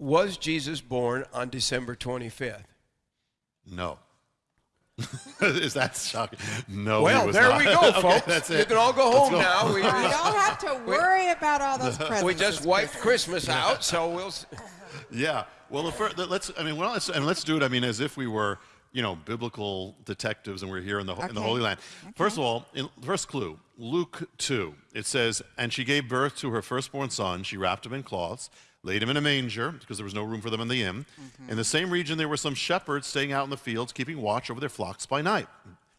Was Jesus born on December 25th? No. Is that shocking? No. he Well, was there not. we go, Okay, folks. that's You can all go Let's home go. now. We, You don't have to worry about all those presents. we just wiped Christmas out, so we'll. Yeah. Well, the fir- the- let's. I mean, well, let's, and let's do it. I mean, as if we were, you know, biblical detectives, and we're here in the ho- in the Holy Land. First of all, in, first clue, Luke two. It says, "And she gave birth to her firstborn son. She wrapped him in cloths." Laid him in a manger because there was no room for them in the inn. Mm-hmm. In the same region, there were some shepherds staying out in the fields, keeping watch over their flocks by night.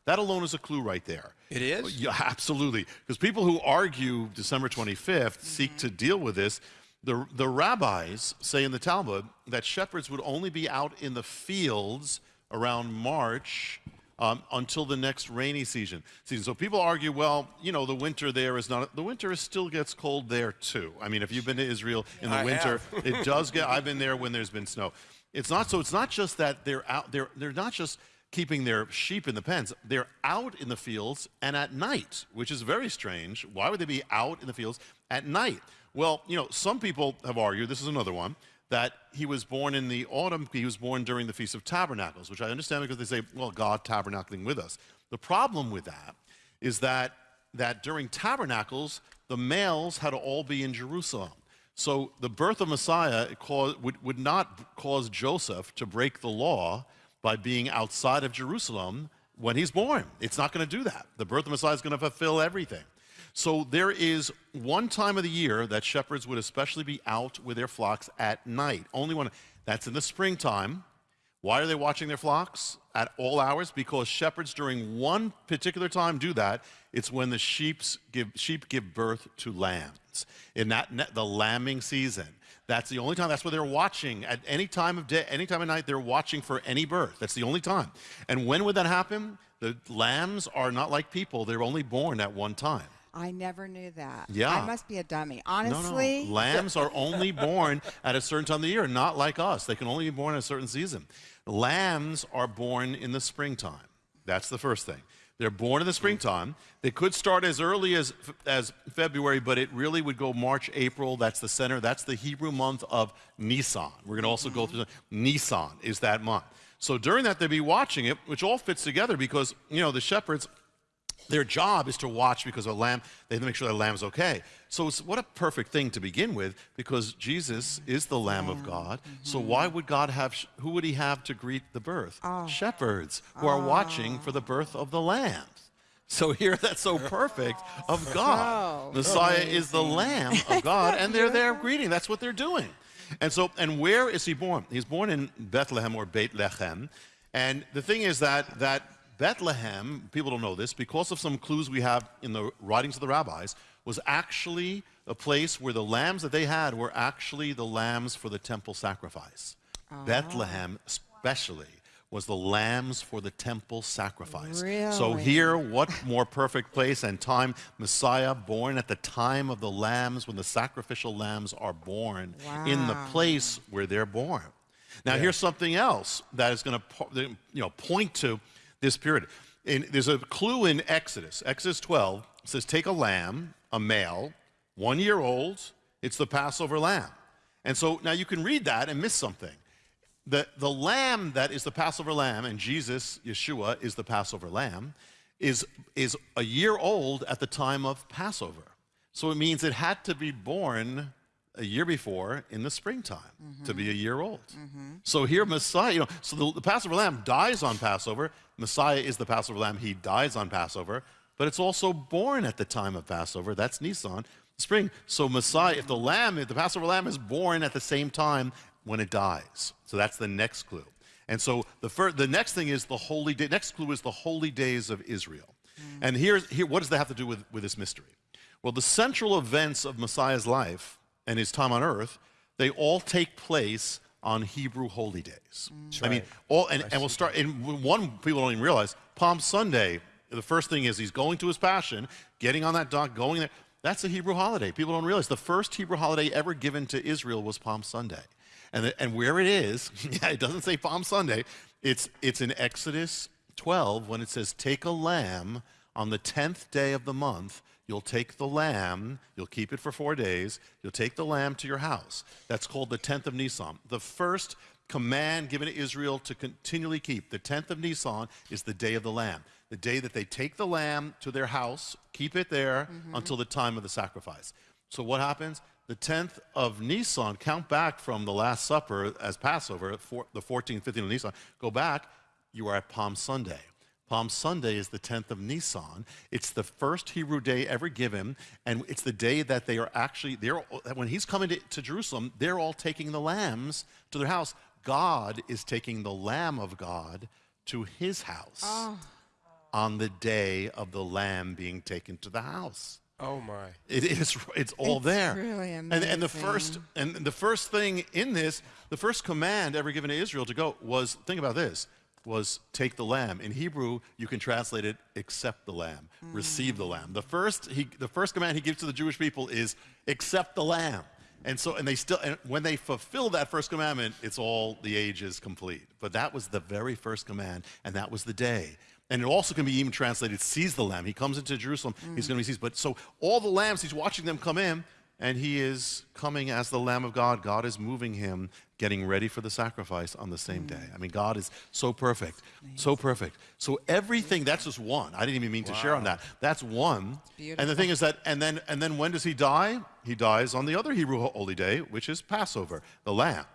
That alone is a clue right there. It is? Yeah, absolutely. Because people who argue December 25th seek mm-hmm. to deal with this. The, the rabbis say in the Talmud that shepherds would only be out in the fields around March um, until the next rainy season. season. So people argue, well, you know, the winter there is not, the winter is still gets cold there too. I mean, if you've been to Israel in the I winter, it does get, I've been there when there's been snow. It's not, so it's not just that they're out, they're, they're not just keeping their sheep in the pens. They're out in the fields and at night, which is very strange. Why would they be out in the fields at night? Well, you know, some people have argued, this is another one, that he was born in the autumn, he was born during the Feast of Tabernacles, which I understand because they say, well, God tabernacling with us. The problem with that is that, that during tabernacles, the males had to all be in Jerusalem. So the birth of Messiah cause, would, would not cause Joseph to break the law by being outside of Jerusalem when he's born. It's not going to do that. The birth of Messiah is going to fulfill everything. So there is one time of the year that shepherds would especially be out with their flocks at night. Only one. That's in the springtime. Why are they watching their flocks at all hours? Because shepherds during one particular time do that. It's when the sheep's give, sheep give birth to lambs. In that the lambing season. That's the only time. That's where they're watching at any time of day, any time of night. They're watching for any birth. That's the only time. And when would that happen? The lambs are not like people. They're only born at one time. I never knew that. Yeah. I must be a dummy. No, Honestly, no. Lambs are only born at a certain time of the year, not like us. They can only be born at a certain season. Lambs are born in the springtime. That's the first thing. They're born in the springtime. They could start as early as, as February, but it really would go March, April. That's the center. That's the Hebrew month of Nisan. We're going to also go through Nisan is that month. So during that, they'd be watching it, which all fits together because, you know, the shepherds their job is to watch because a lamb, they have to make sure the lamb's okay. So it's what a perfect thing to begin with because Jesus is the Lamb of God. So mm-hmm. why would God have, who would he have to greet the birth? Ah. Shepherds who are watching for the ah. birth of the lamb. So here that's so perfect of God. So Messiah is the Lamb of God and they're there greeting. That's what they're doing. And so, and where is he born? He's born in Bethlehem or Beit Lechem. And the thing is that, that Bethlehem, people don't know this, because of some clues we have in the writings of the rabbis, was actually a place where the lambs that they had were actually the lambs for the temple sacrifice. Oh. Bethlehem, especially, was the lambs for the temple sacrifice. Really? So here, what more perfect place and time? Messiah born at the time of the lambs, when the sacrificial lambs are born, in the place where they're born. Now, here's something else that is going to you know, point to this period. In, there's a clue in Exodus. Exodus 12 says, Take a lamb, a male, one year old, it's the Passover lamb. And so now you can read that and miss something. The, the lamb that is the Passover lamb, and Jesus, Yeshua, is the Passover lamb, is, is a year old at the time of Passover. So it means it had to be born a year before in the springtime to be a mm-hmm. year old. Mm-hmm. So here, Messiah, you know, so the, the Passover lamb dies on Passover. Messiah is the Passover lamb. He dies on Passover, but it's also born at the time of Passover. That's Nisan, spring. So Messiah, if the mm-hmm. lamb, if the Passover lamb is born at the same time when it dies. So that's the next clue. And so the, fir- the next thing is the holy day. Next clue is the holy days of Israel. Mm. And here's, here, what does that have to do with, with this mystery? Well, the central events of Messiah's life and his time on earth, they all take place on Hebrew holy days. Mm. I mean, all, and, and we'll start, and one people don't even realize, Palm Sunday, the first thing is he's going to his passion, getting on that dock, going there. That's a Hebrew holiday. People don't realize the first Hebrew holiday ever given to Israel was Palm Sunday. And, the, and where it is, yeah, it doesn't say Palm Sunday. It's, it's in Exodus 12 when it says, Take a lamb on the 10th day of the month. You'll take the lamb, you'll keep it for four days, you'll take the lamb to your house. That's called the 10th of Nisan. The first command given to Israel to continually keep, the 10th of Nisan, is the day of the lamb. The day that they take the lamb to their house, keep it there mm-hmm. until the time of the sacrifice. So what happens? The 10th of Nisan, count back from the Last Supper as Passover, for, the 14th, 15th of Nisan, go back, you are at Palm Sunday. Palm Sunday is the 10th of Nisan. It's the first Hebrew day ever given, and it's the day that they are actually, they're, when he's coming to, to Jerusalem, they're all taking the lambs to their house. God is taking the Lamb of God to his house ah. on the day of the lamb being taken to the house. Oh my. It is. It's all It's there. really amazing. And, and the first and the first thing in this, the first command ever given to Israel to go was think about this was take the lamb. In Hebrew, you can translate it accept the lamb, hmm. receive the lamb. The first he, the first command he gives to the Jewish people is accept the lamb. And so and they still and when they fulfill that first commandment, it's all the age is complete. But that was the very first command and that was the day. And it also can be even translated, seize the lamb. He comes into Jerusalem, he's hmm. going to be seized. But so all the lambs, he's watching them come in, and he is coming as the Lamb of God. God is moving him, getting ready for the sacrifice on the same day. I mean, God is so perfect, so perfect. So everything, that's just one. I didn't even mean to share on that. That's one. And the thing is that, and then, and then when does he die? He dies on the other Hebrew holy day, which is Passover, the Lamb.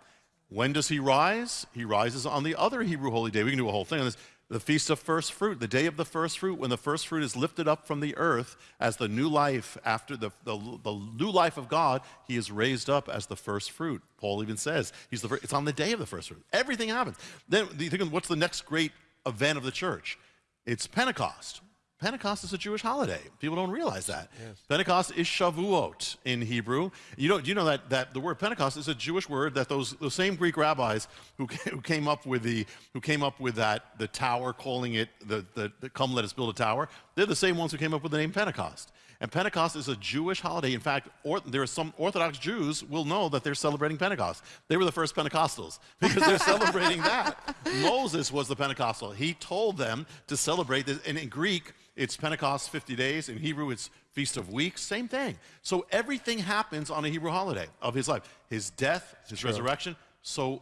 When does he rise? He rises on the other Hebrew holy day. We can do a whole thing on this. The feast of first fruit, the day of the first fruit, when the first fruit is lifted up from the earth as the new life after the, the, the new life of God, he is raised up as the first fruit. Paul even says he's the, it's on the day of the first fruit. Everything happens. Then you think, of what's the next great event of the church? It's Pentecost. Pentecost is a Jewish holiday. People don't realize that. Pentecost is Shavuot in Hebrew. You know, you know that, that the word Pentecost is a Jewish word that those, those same Greek rabbis who, who came up with the who came up with that the tower, calling it the, the, the come let us build a tower. They're the same ones who came up with the name Pentecost. And Pentecost is a Jewish holiday. In fact, or, there are some Orthodox Jews will know that they're celebrating Pentecost. They were the first Pentecostals because they're celebrating that. Moses was the Pentecostal. He told them to celebrate this. And in Greek, it's Pentecost 50 days. In Hebrew, it's Feast of Weeks. Same thing. So everything happens on a Hebrew holiday of his life. His death, his resurrection. So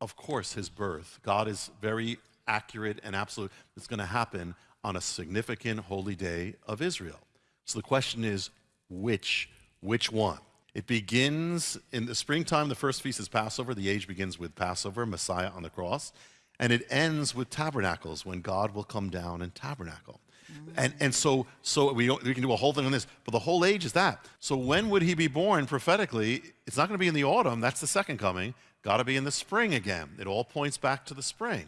of course, his birth. God is very accurate and absolute. It's going to happen on a significant holy day of Israel. So the question is, which? Which one? It begins in the springtime. The first feast is Passover. The age begins with Passover, Messiah on the cross. And it ends with tabernacles, when God will come down and tabernacle. And, and so, so we, we can do a whole thing on this, but the whole age is that. So when would he be born prophetically? It's not going to be in the autumn. That's the second coming. Got to be in the spring again. It all points back to the spring.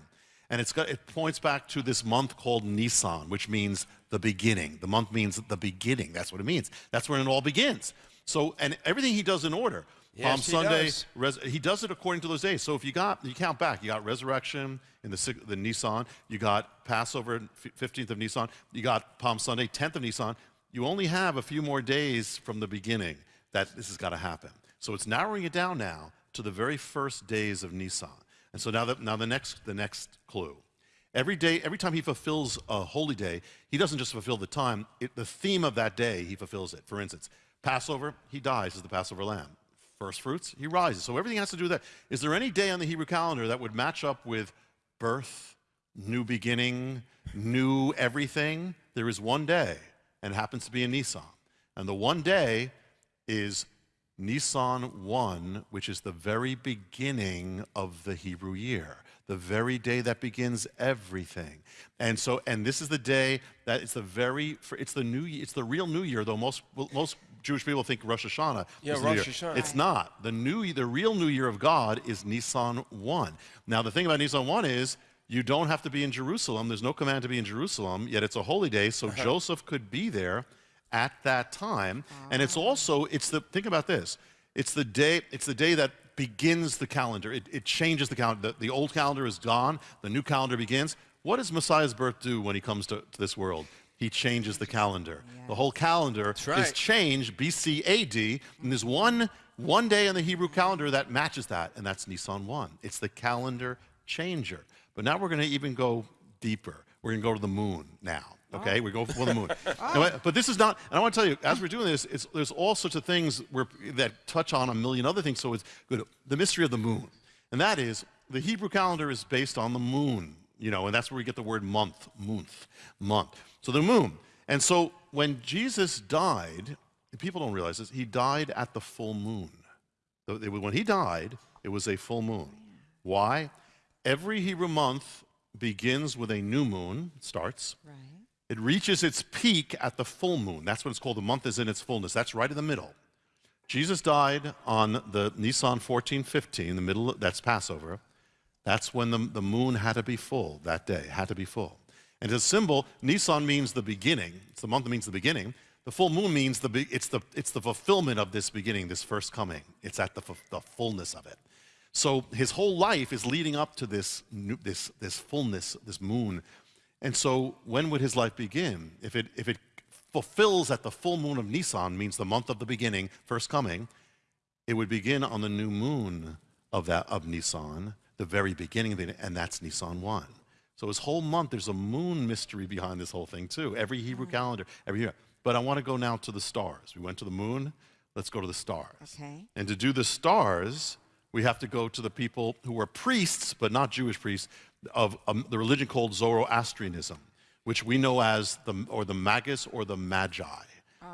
And it's got, it points back to this month called Nisan, which means the beginning. The month means the beginning. That's what it means. That's when it all begins. So, and everything he does in order. Yes, Palm he Sunday, does. res, he does it according to those days. So if you got, you count back, you got resurrection in the, six- the Nisan, you got Passover, 15th of Nisan, you got Palm Sunday, 10th of Nisan. You only have a few more days from the beginning that this has got to happen. So it's narrowing it down now to the very first days of Nisan. And so now, that, now the, next, the next clue. Every day, every time he fulfills a holy day, he doesn't just fulfill the time, it, the theme of that day, he fulfills it. For instance, Passover, he dies as the Passover lamb. First fruits, he rises. So everything has to do with that. Is there any day on the Hebrew calendar that would match up with birth, new beginning, new everything? There is one day, and it happens to be in Nisan. And the one day is Nisan 1, which is the very beginning of the Hebrew year, the very day that begins everything. And so, and this is the day that it's the very, it's the new, it's the real New Year. Though most most Jewish people think Rosh Hashanah. Yeah, is the New Year. Hashanah. It's not. The new, the real New Year of God is Nisan 1. Now, the thing about Nisan 1 is you don't have to be in Jerusalem. There's no command to be in Jerusalem, yet it's a holy day, so uh-huh. Joseph could be there at that time. And it's ah. also, it's the, think about this. It's the day, it's the day that begins the calendar. It, it changes the calendar. The, the old calendar is gone. The new calendar begins. What does Messiah's birth do when he comes to, to this world? He changes the calendar. The whole calendar is changed BC AD, and there's one one day in the Hebrew calendar that matches that, and that's Nisan 1. It's the calendar changer. But now we're going to even go deeper. We're going to go to the moon now. Oh. Okay, we go for the moon. Now, But this is not, and I want to tell you, as we're doing this, it's, there's all sorts of things where, that touch on a million other things. So it's good. The mystery of the moon, and that is the Hebrew calendar is based on the moon, you know, and that's where we get the word month, month, month. So the moon. And so when Jesus died, people don't realize this, he died at the full moon. So it was- When he died, it was a full moon. Why? Every Hebrew month begins with a new moon, it starts. Right. It reaches its peak at the full moon. That's what it's called. The month is in its fullness. That's right in the middle. Jesus died on the Nisan 14, 15, the middle, that's Passover. That's when the, the moon had to be full that day, had to be full. And as symbol, Nisan means the beginning. It's the month that means the beginning. The full moon means the, it's, the, it's the fulfillment of this beginning, this first coming. It's at the, the fullness of it. So his whole life is leading up to this, new, this, this fullness, this moon. And so when would his life begin? If it, if it fulfills at the full moon of Nisan, means the month of the beginning, first coming, it would begin on the new moon of that of Nisan, the very beginning of it, and that's Nisan 1. So his whole month, there's a moon mystery behind this whole thing too. Every Hebrew calendar, every year. But I want to go now to the stars. We went to the moon, let's go to the stars. Okay. And to do the stars, we have to go to the people who were priests, but not Jewish priests, of um, the religion called Zoroastrianism, which we know as the, or the Magus or the Magi.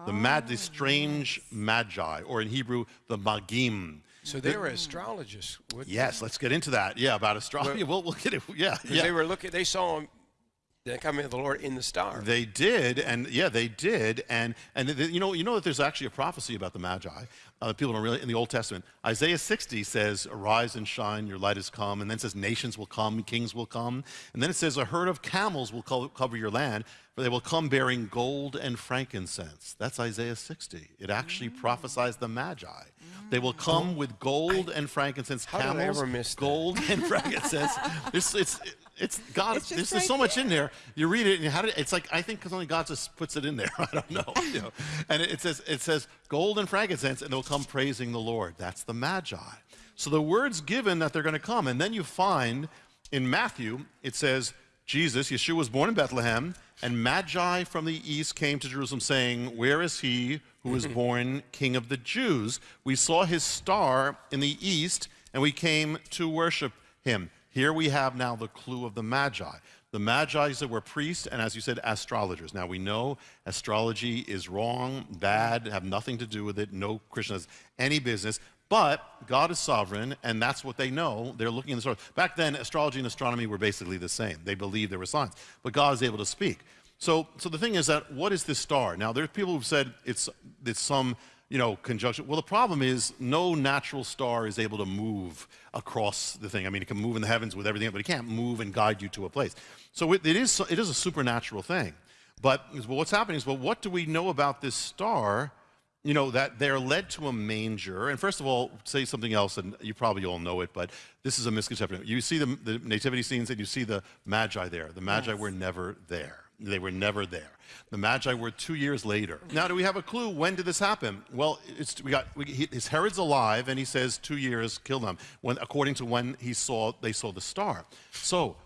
The, mad, the strange Magi, or in Hebrew, the Magim. So they were astrologists. Yes, let's get into that. Yeah, about astrology. We'll, we'll get it. Yeah, yeah. they were looking. They saw him, the coming of the Lord in the star. They did, and yeah, they did, and and th- you know, you know that there's actually a prophecy about the Magi. Uh, people don't really in the Old Testament. Isaiah 60 says, "Arise and shine, your light has come," and then it says, "Nations will come, kings will come," and then it says, "A herd of camels will co- cover your land, for they will come bearing gold and frankincense." That's Isaiah 60. It actually mm. prophesies the Magi. They will come mm. with gold and frankincense, How did I ever miss that? gold and frankincense. it's, it's, it's God. It's there's, there's so right much in there. You read it, and how did it's like? I think because only God just puts it in there. I don't know. You know. And it, it says it says gold and frankincense, and they'll come praising the Lord. That's the Magi. So the word's given that they're going to come, and then you find in Matthew it says Jesus, Yeshua was born in Bethlehem, and Magi from the east came to Jerusalem, saying, "Where is he who was born King of the Jews? We saw his star in the east, and we came to worship him." Here we have now the clue of the Magi. The Magi that were priests and, as you said, astrologers. Now we know astrology is wrong, bad, have nothing to do with it. No Christian has any business. But God is sovereign, and that's what they know. They're looking in the stars. Back then, astrology and astronomy were basically the same. They believed there were signs, but God is able to speak. So, so the thing is that what is this star? Now, there's people who've said it's it's some you know conjunction. Well, the problem is no natural star is able to move across the thing. I mean, it can move in the heavens with everything, but it can't move and guide you to a place. So it, it is it is a supernatural thing. But what's happening is, well, what do we know about this star? You know, that they're led to a manger. And first of all, say something else, and you probably all know it, but this is a misconception. You see the, the nativity scenes and you see the Magi there. The Magi Yes. were never there. They were never there. The Magi were two years later. Mm-hmm. Now, do we have a clue? When did this happen? Well, it's, we got we, he, his Herod's alive, and he says two years kill them. When according to when he saw they saw the star. So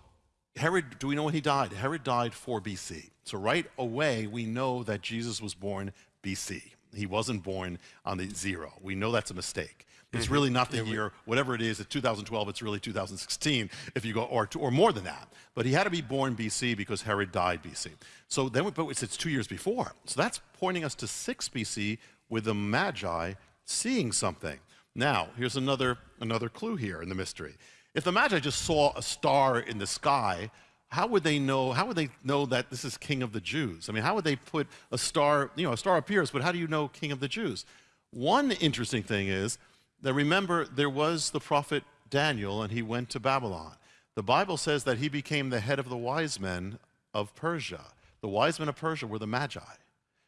Herod, do we know when he died? Herod died 4 BC. So right away, we know that Jesus was born BC. He wasn't born on the zero. We know that's a mistake. It's mm-hmm. really not the year, whatever it is, it's 2012, it's really 2016 if you go, or, or more than that. But he had to be born BC because Herod died BC. So then, we, but it's, it's two years before. So that's pointing us to 6 BC with the Magi seeing something. Now, here's another, another clue here in the mystery. If the Magi just saw a star in the sky, how would they know how would they know that this is king of the jews? I mean how would they put a star you know a star appears but how do you know king of the jews? One interesting thing is that remember there was the prophet daniel and he went to babylon. The bible says that he became the head of the wise men of persia. The wise men of persia were the magi.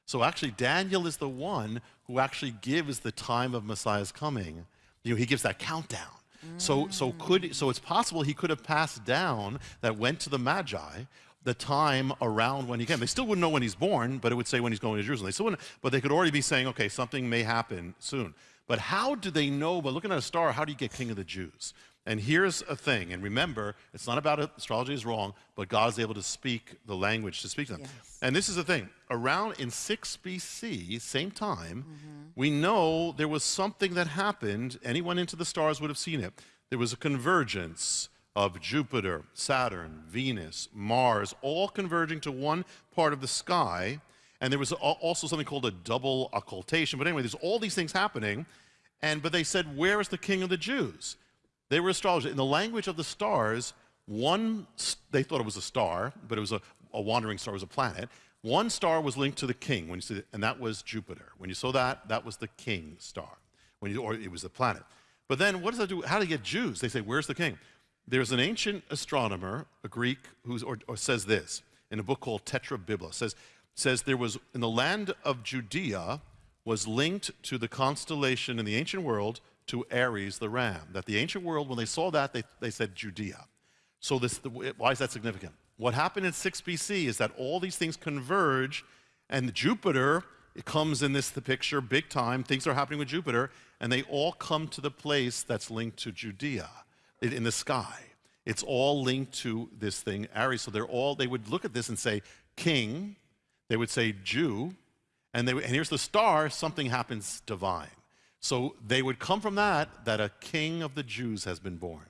So actually daniel is the one who actually gives the time of messiah's coming. You know he gives that countdown so, so could so it's possible he could have passed down that went to the Magi the time around when he came. They still wouldn't know when he's born, but it would say when he's going to Jerusalem. They still wouldn't, but they could already be saying, okay, something may happen soon. But But how do they know, But looking at a star, how do you get king of the Jews? And here's a thing, and remember, it's not about astrology is wrong, but God is able to speak the language to speak to them. Yes. And this is the thing around in 6 BC, same time, mm-hmm. we know there was something that happened. Anyone into the stars would have seen it. There was a convergence of Jupiter, Saturn, Venus, Mars, all converging to one part of the sky. And there was also something called a double occultation. But anyway, there's all these things happening. And but they said, Where is the king of the Jews? They were astrologers. In the language of the stars, one, they thought it was a star, but it was a, a wandering star, it was a planet. One star was linked to the king, when you see, and that was Jupiter. When you saw that, that was the king star, when you, or it was the planet. But then, what does that do? How do you get Jews? They say, "Where's the king?" There's an ancient astronomer, a Greek, or says this in a book called Tetra Tetrabibla. Says says there was in the land of Judea was linked to the constellation in the ancient world to Aries the ram. That the ancient world, when they saw that, they, they said Judea. So this, the, why is that significant? What happened in 6 BC is that all these things converge, and Jupiter it comes in this the picture big time. Things are happening with Jupiter, and they all come to the place that's linked to Judea in in the sky. It's all linked to this thing Aries. So they're all they would look at this and say king. They would say Jew, and they and here's the star. Something happens divine. So they would come from that that a king of the Jews has been born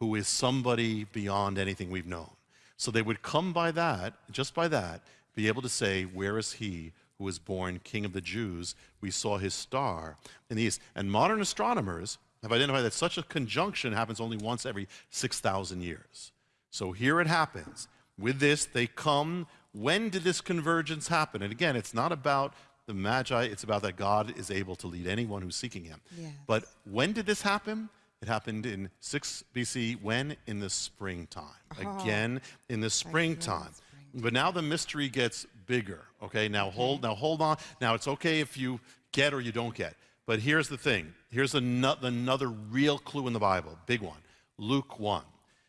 who is somebody beyond anything we've known. So they would come by that, just by that, be able to say, Where is he who was born king of the Jews? We saw his star in the east. And modern astronomers have identified that such a conjunction happens only once every 6,000 years. So here it happens. With this, they come. When did this convergence happen? And again, it's not about the Magi, it's about that God is able to lead anyone who's seeking him. Yes. But when did this happen? It happened in 6 BC. When? In the springtime. Again, in the springtime. But now the mystery gets bigger. Okay, now hold now hold on. Now it's okay if you get or you don't get. But here's the thing. Here's ano- another real clue in the Bible, big one. Luke 1.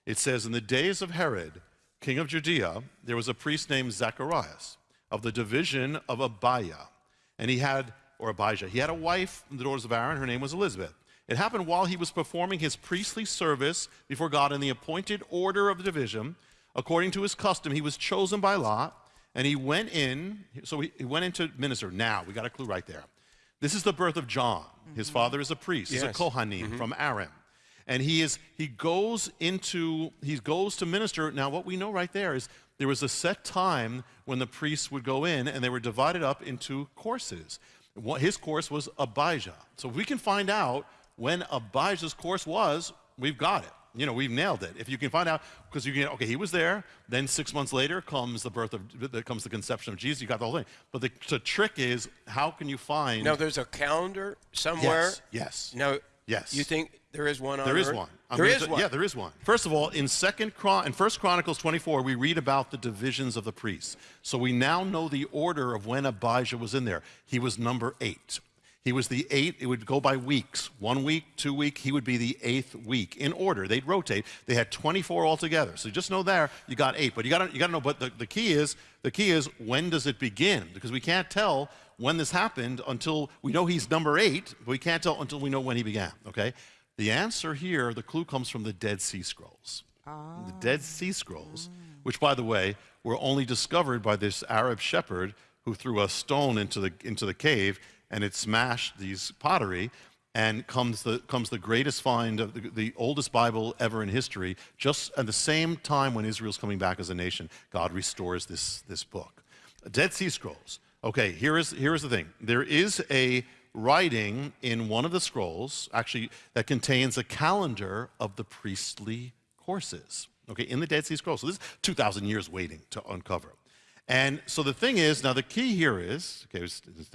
It says, In the days of Herod, king of Judea, there was a priest named Zacharias of the division of Abiah. And he had, or Abijah, he had a wife from the daughters of Aaron. Her name was Elizabeth. It happened while he was performing his priestly service before God in the appointed order of the division. According to his custom, he was chosen by Lot, and he went in. So he, he went in to minister. Now, we got a clue right there. This is the birth of John. His mm-hmm. father is a priest. He's a Yes. Kohanim mm-hmm. from Aaron. And he is he goes into he goes to minister. Now what we know right there is there was a set time when the priests would go in and they were divided up into courses. His course was Abijah. So if we can find out when Abijah's course was, we've got it. You know, we've nailed it. If you can find out, because you can, okay, he was there. Then six months later comes the birth of, comes the conception of Jesus. You got the whole thing. But the, the trick is, how can you find? Now there's a calendar somewhere. Yes, yes. Now, Yes. You think there is one on There is Earth? one. I'm There gonna one. Yeah, there is one. First of all, in Second Chron- in First Chronicles 24, we read about the divisions of the priests. So we now know the order of when Abijah was in there. He was number eight. He was the eight. It would go by weeks. One week, two week. He would be the eighth week in order. They'd rotate. They had 24 altogether. So just know there you got eight. But you got to you got to know. But the, the key is the key is when does it begin? Because we can't tell when this happened until we know he's number eight. But we can't tell until we know when he began. Okay. The answer here, the clue comes from the Dead Sea Scrolls. The Dead ah. Sea Scrolls, which, by the way, were only discovered by this Arab shepherd who threw a stone into the, into the cave and it smashed these pottery. And comes the, comes the greatest find of the, the oldest Bible ever in history. Just at the same time when Israel's coming back as a nation, God restores this, this book. Dead Sea Scrolls. Okay, here is, here is the thing. There is a writing in one of the scrolls, actually, that contains a calendar of the priestly courses, okay, in the Dead Sea Scrolls. So this is 2,000 years waiting to uncover. And so the thing is, now the key here is, okay, it's- it's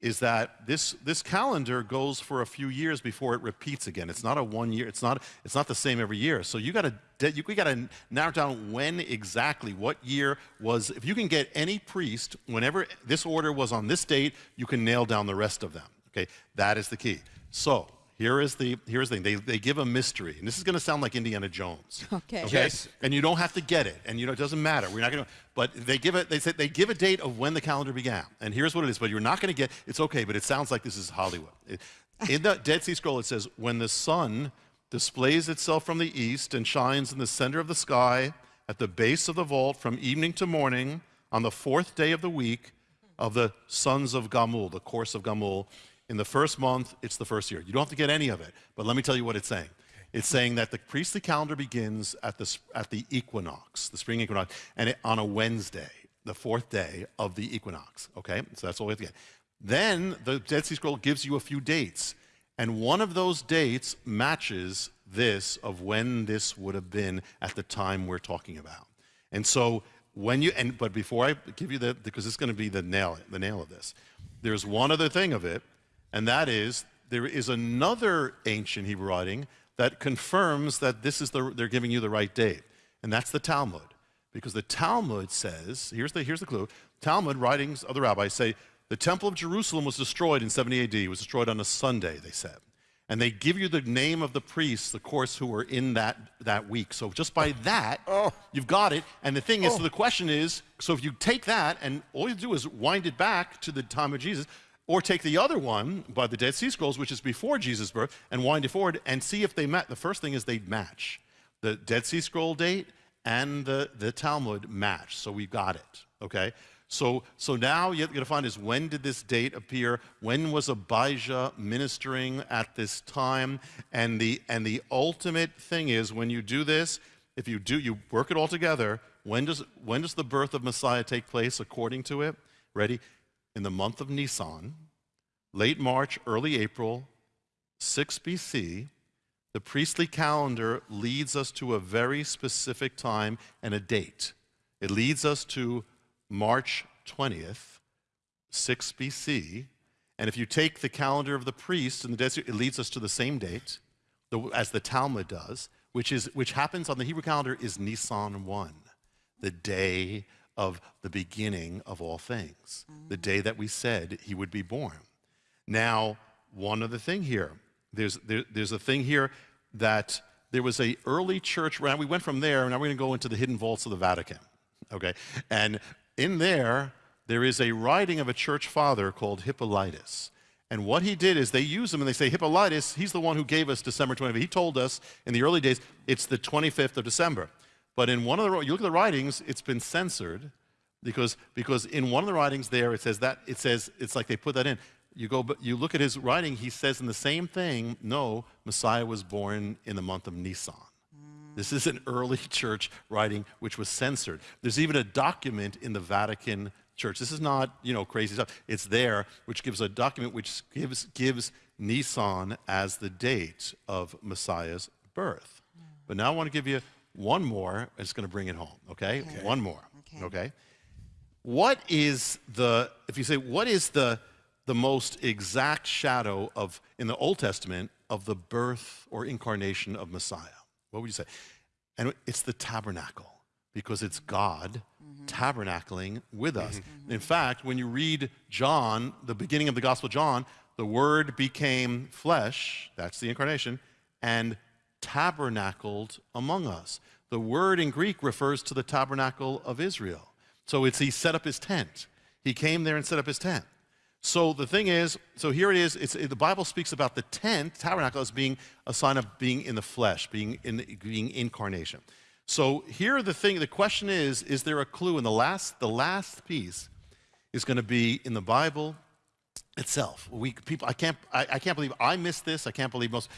is that this, this calendar goes for a few years before it repeats again. It's not a one year, it's not, it's not the same every year. So you gotta, you, we gotta narrow down when exactly, what year was, if you can get any priest, whenever this order was on this date, you can nail down the rest of them. Okay, that is the key. So here is the, here's the thing, they, they give a mystery, and this is gonna sound like Indiana Jones. Okay. Okay? Yes. And you don't have to get it, and you know it doesn't matter. We're not going to. But they give it. They said they give a date of when the calendar began, and here's what it is. But you're not going to get. It's okay, but it sounds like this is Hollywood. It- in the Dead Sea Scroll, it says, when the sun displays itself from the east and shines in the center of the sky at the base of the vault from evening to morning on the fourth day of the week of the sons of Gamul, the course of Gamul. In the first month, it's the first year. You don't have to get any of it, but let me tell you what it's saying. It's saying that the priestly calendar begins at the, at the equinox, the spring equinox, and it, on a Wednesday, the fourth day of the equinox. Okay, so that's all we have to get. Then the Dead Sea Scroll gives you a few dates, and one of those dates matches this of when this would have been at the time we're talking about. And so when you and but before I give you the because it's going to be the nail the nail of this, there's one other thing of it, and that is there is another ancient Hebrew writing that confirms that this is the they're giving you the right date, and that's the Talmud. Because the Talmud says, here's the, here's the clue Talmud writings of the rabbis say the Temple of Jerusalem was destroyed in 70 AD. It was destroyed on a Sunday, they said. And they give you the name of the priests, of course, who were in that, that week. So just by that, oh. Oh. you've got it. And the thing is, so oh. the question is, so if you take that and all you do is wind it back to the time of Jesus, or take the other one by the Dead Sea Scrolls, which is before Jesus' birth, and wind it forward and see if they met. The first thing is they match. The Dead Sea Scroll date and the, the Talmud match. So we got it. Okay? So, so now you're going to find is when did this date appear? When was Abijah ministering at this time? And the, and the ultimate thing is when you do this, if you do, you work it all together, when does, when does the birth of Messiah take place according to it? Ready? In the month of Nisan, late March, early April, 6 BC, the priestly calendar leads us to a very specific time and a date. It leads us to March 20th, 6 BC. And if you take the calendar of the priests in the desert, it leads us to the same date as the Talmud does, which, is, which happens on the Hebrew calendar is Nisan 1, the day of the beginning of all things, the mm. day that we said he would be born. Now, one other thing here. There's, there, there's a thing here that there was a early church, we went from there, and now we're going to go into the hidden vaults of the Vatican, okay? And in there, there is a writing of a church father called Hippolytus. And what he did is they use him and they say, Hippolytus, he's the one who gave us December 25th. He told us in the early days, it's the 25th of December. But in one of the, you look at the writings, it's been censored because, because in one of the writings there, it says that, it says, it's like they put that in. You go, but you look at his writing, he says in the same thing, no, Messiah was born in the month of Nisan. This is an early church writing which was censored. There's even a document in the Vatican Church. This is not, you know, crazy stuff. It's there, which gives a document which gives, gives Nisan as the date of Messiah's birth. But now I want to give you one more. It's going to bring it home, okay? One more, Okay. okay? What is the, if you say, what is the, the most exact shadow of, in the Old Testament, of the birth or incarnation of Messiah? What would you say? And it's the tabernacle, because it's mm-hmm. God mm-hmm. tabernacling with us. Mm-hmm. In fact, when you read John, the beginning of the Gospel of John, the Word became flesh, that's the incarnation, and tabernacled among us. The word in Greek refers to the tabernacle of Israel. So it's he set up his tent. He came there and set up his tent. So the thing is, so here it is. It's, the Bible speaks about the tent, tabernacle, as being a sign of being in the flesh, being in being incarnation. So here the thing, the question is, is there a clue? And the last, the last piece is going to be in the Bible itself. We people, I can't, I, I can't believe I missed this. I can't believe most.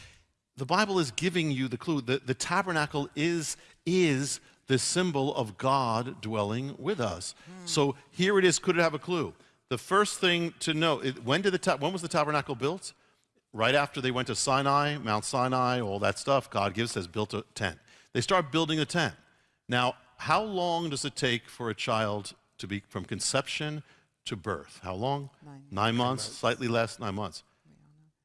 The Bible is giving you the clue. The, the tabernacle is is the symbol of God dwelling with us. Hmm. So here it is. Could it have a clue? The first thing to know: it- when did the ta- when was the tabernacle built? Right after they went to Sinai, Mount Sinai, all that stuff. God gives says built a tent. They start building a tent. Now, how long does it take for a child to be from conception to birth? How long? Nine. months, slightly less, nine months.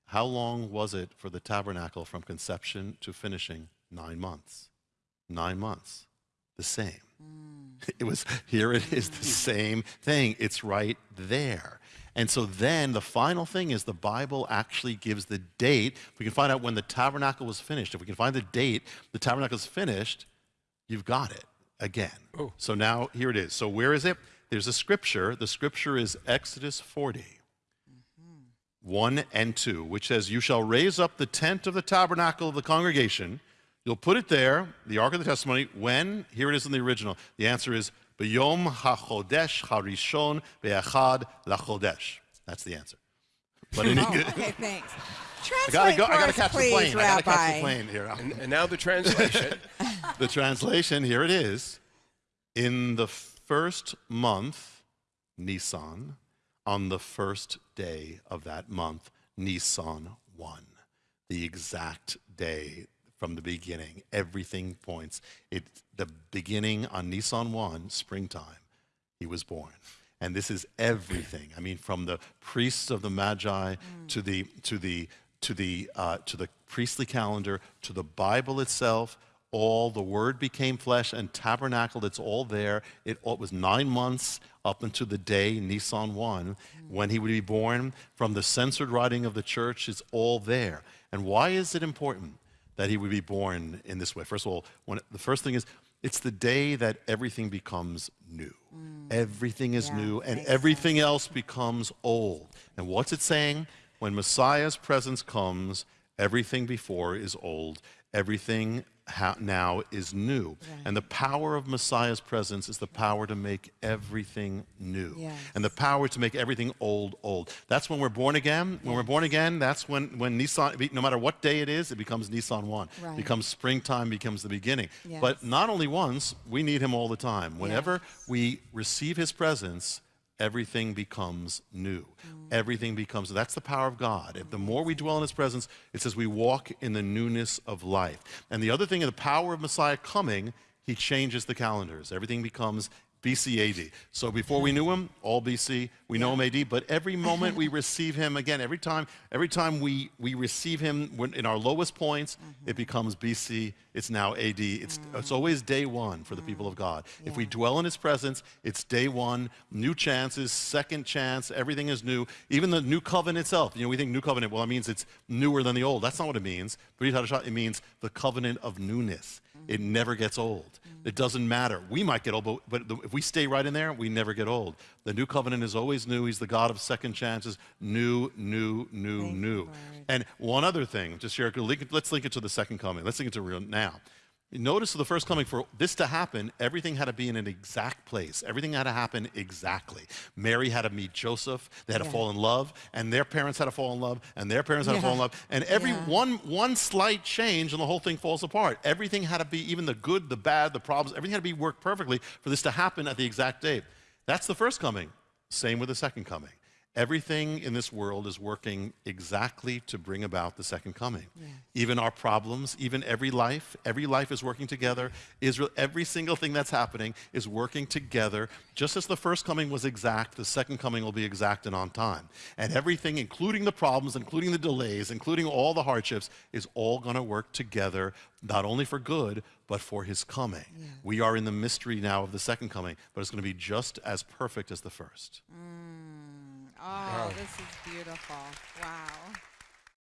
How long was it for the tabernacle from conception to finishing? Nine months. Nine months. The same. Mm. It was, here it is, the mm. same thing. It's right there. And so then the final thing is the Bible actually gives the date. If we can find out when the tabernacle was finished, if we can find the date the tabernacle is finished, you've got it again. Oh. So now here it is. So where is it? There's a scripture. The scripture is Exodus 40. 1 and 2, which says, You shall raise up the tent of the tabernacle of the congregation. You'll put it there, the Ark of the Testimony, when? Here it is in the original. The answer is, B'yom hachodesh harishon be'achad lachodesh. That's the answer. But in Oh, English, okay, thanks. I gotta go. I gotta catch please, the plane. I gotta catch the plane here. And, and now the translation. The translation, here it is. In the first month, Nisan, on the first day of that month, Nisan 1, the exact day from the beginning. Everything points. It, the beginning on Nisan 1, springtime, he was born. And this is everything. I mean, from the priests of the Magi to the to the to the uh, to the priestly calendar to the Bible itself. All the Word became flesh and tabernacled. It's all there. It, it was nine months up until the day Nisan one when he would be born. From the censored writing of the church, it's all there. And why is it important that he would be born in this way? First of all, when, the first thing is it's the day that everything becomes new. Mm. Everything is Yeah, new, and everything else becomes old. And what's it saying? When Messiah's presence comes, everything before is old, everything now is new. And the power of Messiah's presence is the power to make everything new. Yes. And the power to make everything old, old. That's when we're born again. When we're born again, that's when, when Nissan, no matter what day it is, it becomes Nissan 1. Right. Becomes springtime, becomes the beginning. Yes. But not only once, we need him all the time. Whenever we receive his presence, everything becomes new. Mm. Everything becomes, that's the power of God. If the more we mm. dwell in his presence, it says we walk in the newness of life. And the other thing, in the power of Messiah coming, he changes the calendars. Everything becomes BC AD. So before we knew him, all BC, we know him AD, but every moment we receive him again, every time, every time we, we receive him when, in our lowest points, mm-hmm. it becomes BC, it's now AD. It's, mm. it's always day one for the mm. people of God. If we dwell in his presence, it's day one, new chances, second chance, everything is new. Even the new covenant itself, you know, we think new covenant, well, it means it's newer than the old. That's not what it means. It means the covenant of newness. Mm-hmm. It never gets old. Mm-hmm. It doesn't matter. We might get old, but, but the- if we stay right in there, we never get old. The new covenant is always new. He's the God of second chances. New, new, new, Thank new. And one other thing, to share, let's link it to the second coming. Let's link it to real now. Notice the first coming, for this to happen, everything had to be in an exact place. Everything had to happen exactly. Mary had to meet Joseph. They had to fall in love, and their parents had to fall in love, and their parents had to fall in love. And every Yeah. one, one slight change, and the whole thing falls apart. Everything had to be, even the good, the bad, the problems, everything had to be worked perfectly for this to happen at the exact date. That's the first coming. Same with the second coming. Everything in this world is working exactly to bring about the second coming. Even our problems, even every life, every life is working together. Israel, every single thing that's happening is working together. Just as the first coming was exact, the second coming will be exact and on time. And everything, including the problems, including the delays, including all the hardships, is all going to work together, not only for good, but for his coming. We are in the mystery now of the second coming, but it's going to be just as perfect as the first. Mm. Oh, this is beautiful. Wow.